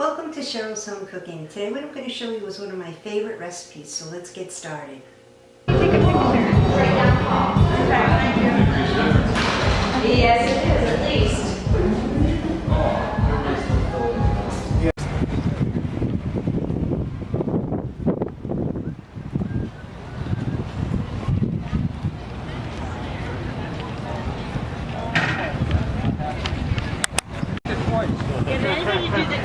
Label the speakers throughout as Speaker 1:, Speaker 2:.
Speaker 1: Welcome to Cheryl's Home Cooking. Today what I'm going to show you is one of my favorite recipes, so let's get started.
Speaker 2: Yes, it is, at least.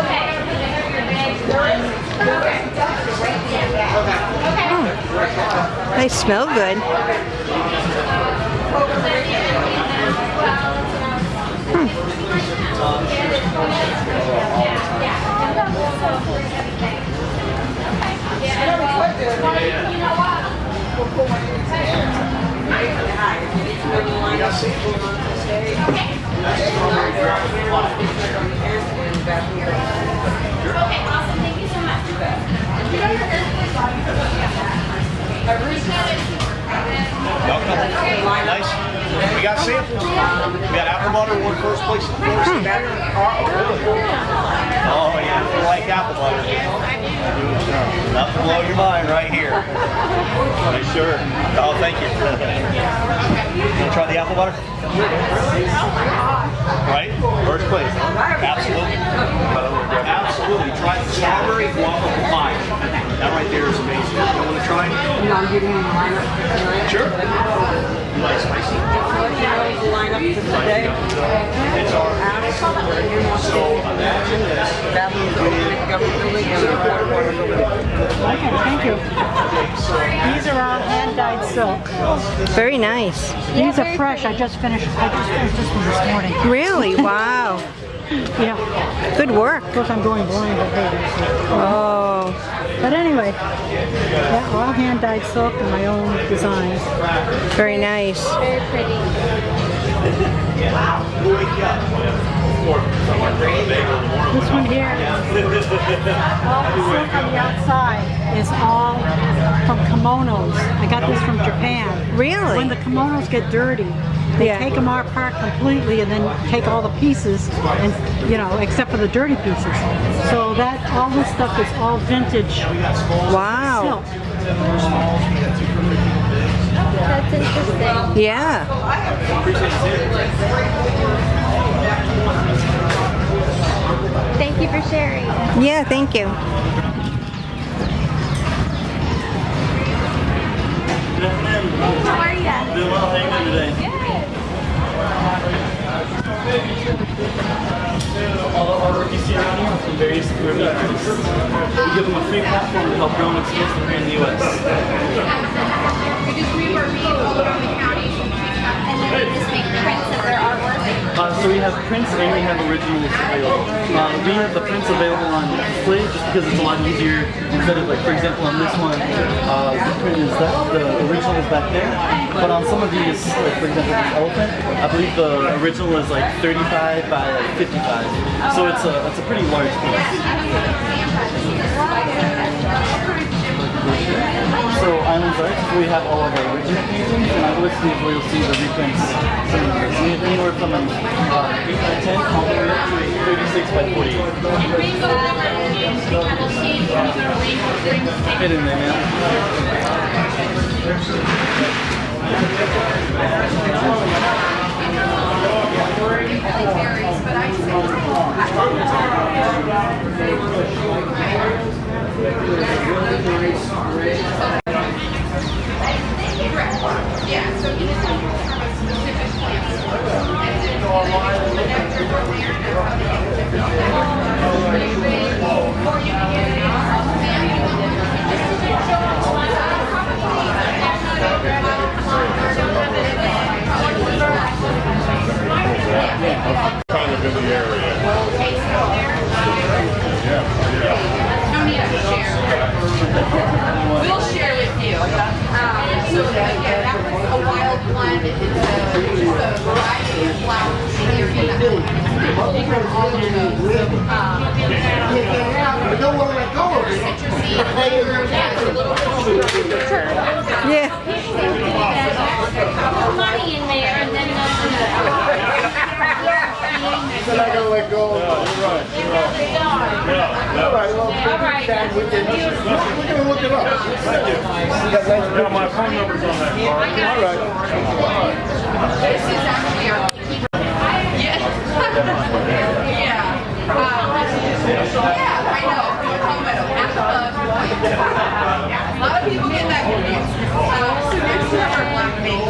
Speaker 2: Okay.
Speaker 1: They smell good.
Speaker 2: Hmm. Okay,
Speaker 3: Nice. We got samples. We got apple butter, won first place in first. Oh yeah, if you like apple butter. Enough to blow your mind right here. Are you sure? Oh, thank you. You try the apple butter? Right? First place. Absolutely. Absolutely. Try the strawberry guava pie. That right there is amazing. You want to try it?
Speaker 4: I'm getting in the lineup tonight.
Speaker 3: Sure. You like spicy?
Speaker 4: The lineup for today.
Speaker 3: It's our So imagine this.
Speaker 4: Bathroom building, government building, and the water water building.
Speaker 5: Okay, thank you. These are all hand-dyed silk.
Speaker 1: Very nice.
Speaker 5: These are fresh. I just finished. I just finished this one this morning.
Speaker 1: Really? Wow.
Speaker 5: Yeah.
Speaker 1: Good work.
Speaker 5: Of course, I'm going blind, but hey.
Speaker 1: Oh,
Speaker 5: But anyway, yeah, all hand-dyed silk and my own designs.
Speaker 1: very nice.
Speaker 2: Very pretty. wow.
Speaker 5: This one here, all the silk on the outside is all from kimonos. I got this from Japan.
Speaker 1: Really?
Speaker 5: When the kimonos get dirty, they
Speaker 1: Yeah.
Speaker 5: take them apart completely and then take all the pieces and, you know, except for the dirty pieces. So that, all this stuff is all vintage
Speaker 1: Wow.
Speaker 5: silk.
Speaker 2: That's interesting.
Speaker 1: Yeah.
Speaker 2: Thank you for sharing.
Speaker 1: Yeah, thank you.
Speaker 2: How are you?
Speaker 3: Doing well, how you today?
Speaker 6: Give them a free platform to help grow and expand career in the U.S. Uh, so we have prints and we have originals available. Uh, we have the prints available on display just because it's a lot easier instead of like, for example, on this one, uh, the print is that, the original is back there. But on some of these, like for example, this elephant, I believe the original is like 35 by like 55. So it's a, it's a pretty large piece. So Islands Arts, we have all of our original paintings, and I will see where you'll see the reprints. We anywhere from an uh, 8 by 10 all the way up to 36 by 48. Fit in there, man.
Speaker 7: kind of in the area. So again, that was a wild blend. It's a, just a variety of flowers in. From all of those. Um,
Speaker 8: I don't want to let go of it.
Speaker 7: citrusy flavor. Yeah, it's a little bit stronger.
Speaker 5: Yeah.
Speaker 7: money in there and then
Speaker 8: I'm not going to let go of it. All right, well,
Speaker 7: Alright.
Speaker 8: we can, we're going to look it up. Thank you. Yeah, my phone number's on that card. All right.
Speaker 7: This is actually our Yeah. yeah. Um, yeah, I know. From Palmetto. Half a bug. A lot of people get that confused. Uh,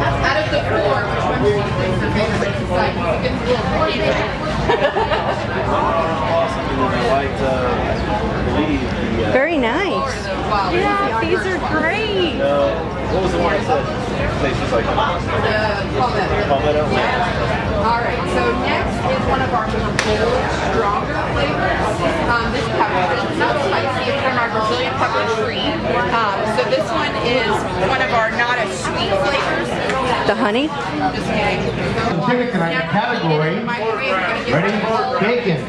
Speaker 7: Out of the four, which one do you think is the favorite? Like, you can feel it.
Speaker 3: Awesome. And then I liked, uh, I believe, the, uh,
Speaker 5: Very nice.
Speaker 7: Yeah,
Speaker 5: These are great.
Speaker 3: what was the one I said? Places like
Speaker 7: Palmetto.
Speaker 3: Palmetto.
Speaker 7: All right, so next is one of our more bold, stronger flavors. Um, this pepper is not spicy. It's from our Brazilian pepper tree. Um, so this one is one of our not as sweet flavors.
Speaker 5: The honey?
Speaker 7: Just kidding.
Speaker 8: Chicken tonight, category. Ready? Bacon.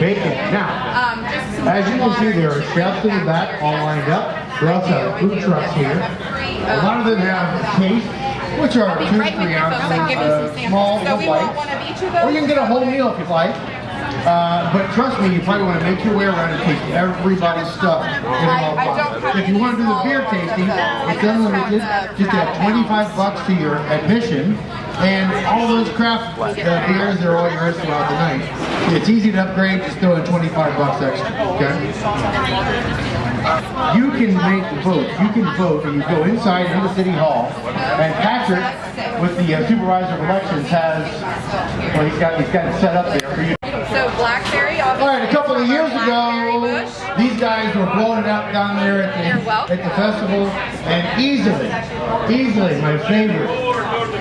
Speaker 8: Bacon. Now,
Speaker 7: Um,
Speaker 8: as you can see, there are chefs in the back all lined up. We also have food trucks here. A lot of them have case, which are
Speaker 7: Be
Speaker 8: two,
Speaker 7: right with
Speaker 8: three
Speaker 7: you folks.
Speaker 8: Ounces,
Speaker 7: give you some
Speaker 8: uh,
Speaker 7: samples.
Speaker 8: small,
Speaker 7: So we want one of each of
Speaker 8: Or you can get a whole meal if you'd like. Uh, but trust me, you probably want to make your way around and taste everybody's stuff
Speaker 7: I- I don't have
Speaker 8: If you want to do the beer tasting, it's unlimited.
Speaker 7: just
Speaker 8: add 25 bucks to your admission. And all those craft uh, beers, they're all yours throughout the night. It's easy to upgrade, just throw in 25 bucks extra, okay? You can make the vote. You can vote, and you go inside into City Hall, and Patrick, with the uh, supervisor of elections, has, well, he's got, he's got it set up there for you.
Speaker 7: So blackberry, obviously.
Speaker 8: All right, a couple of years
Speaker 7: Blackberry
Speaker 8: ago, these guys were blowing it out down there at the, at the festival, and easily, easily my favorite,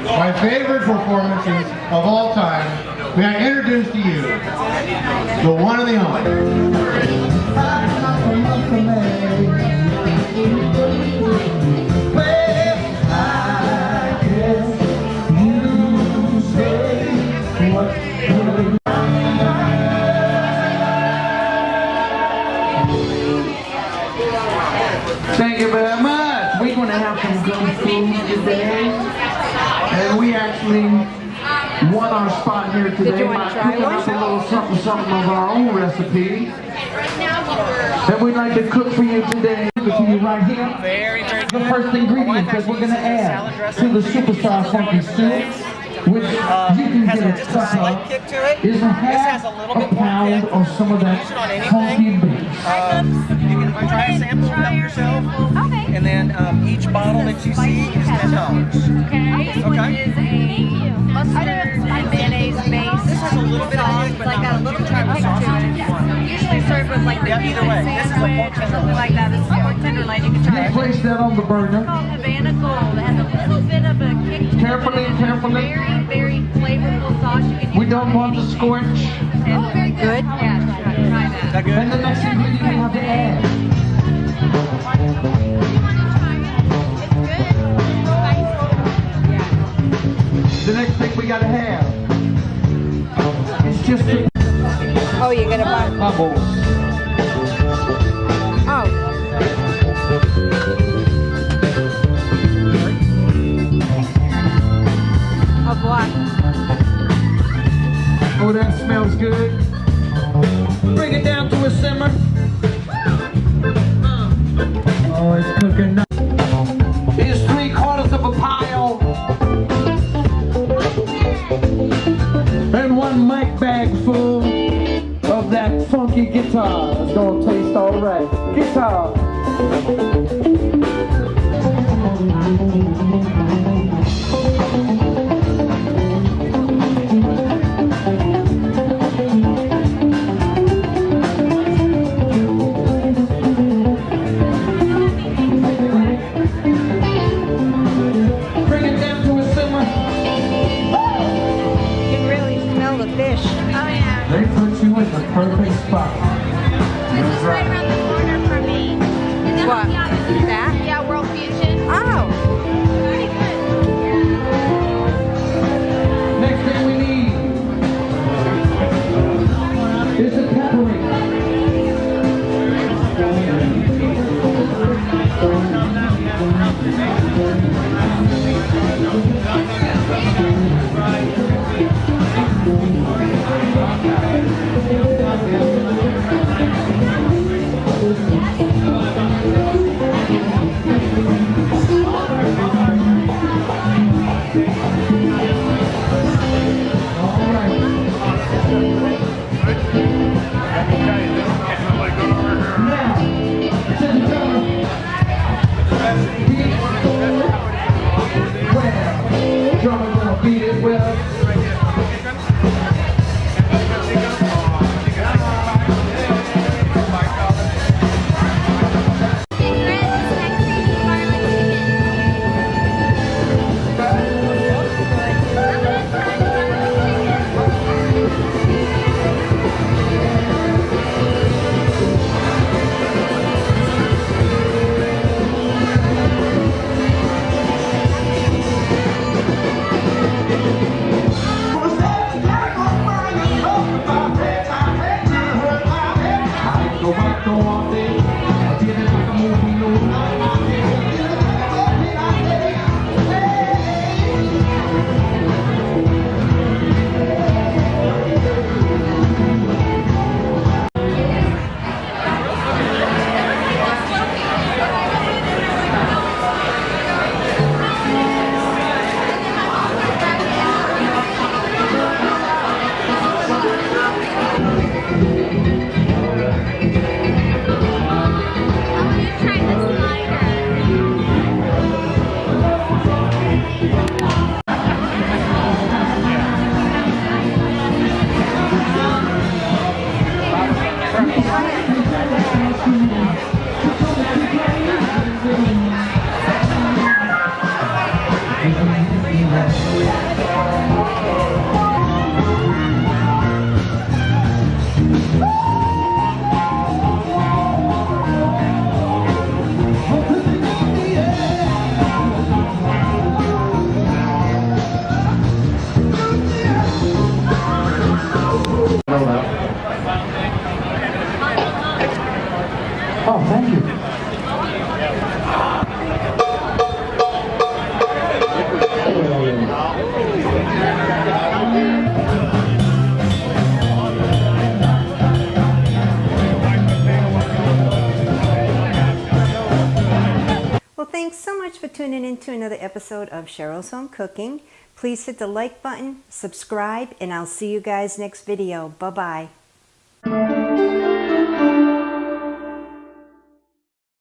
Speaker 8: my favorite performances of all time, may I introduce to you the one and the only.
Speaker 9: Some good food today. And we actually won our spot here today
Speaker 5: you wanna
Speaker 9: by cooking up a little something something of our own recipe
Speaker 7: Right we're
Speaker 9: that we'd like to cook for you today. Give it to you right here. Very, very The first ingredient that we're going to add to the superstar funky soup, which you can get a cut of, is a half a pound of some of that funky beef.
Speaker 2: You can try a sample help yourself.
Speaker 7: Okay.
Speaker 2: And then um, each bottle that you see is ten dollars.
Speaker 7: Okay. This one
Speaker 2: Okay.
Speaker 7: is a mustard and mayonnaise base.
Speaker 2: This has a little bit of kick, but
Speaker 7: like got a little
Speaker 2: much.
Speaker 7: bit of
Speaker 2: You
Speaker 7: kick to it.
Speaker 2: sauce if.
Speaker 7: Usually served with like the
Speaker 2: Yeah, either way. This is a pork
Speaker 7: sandwich or something like that. This is a pork tenderloin. You can try
Speaker 9: Just
Speaker 7: it.
Speaker 9: place that on the burner.
Speaker 7: It's called Havana Gold. It has a little bit of a kick to it.
Speaker 9: Carefully,
Speaker 7: it's a
Speaker 9: carefully.
Speaker 7: Very, very flavorful sauce. You can use
Speaker 9: We don't want to scorch.
Speaker 7: Oh, very good. Yeah, try, try that.
Speaker 9: And the next bubble.
Speaker 5: Oh. Of what?
Speaker 9: Oh, that smells good. Bring it down to a simmer. Oh, it's cooking now. Here's three quarters of a pile. And one mic bag full of that funky guitar is gonna taste alright. Guitar! Bring it down to simmer. You can really smell the fish perfect spot.
Speaker 10: It's right around the corner for me. And then
Speaker 7: What?
Speaker 10: the other
Speaker 7: That?
Speaker 10: Yeah, World Fusion.
Speaker 7: Oh.
Speaker 10: Very good.
Speaker 9: Next thing we need is a pepperoni. All
Speaker 1: to another episode of Cheryl's Home Cooking. Please hit the like button, subscribe, and I'll see you guys next video. Bye-bye.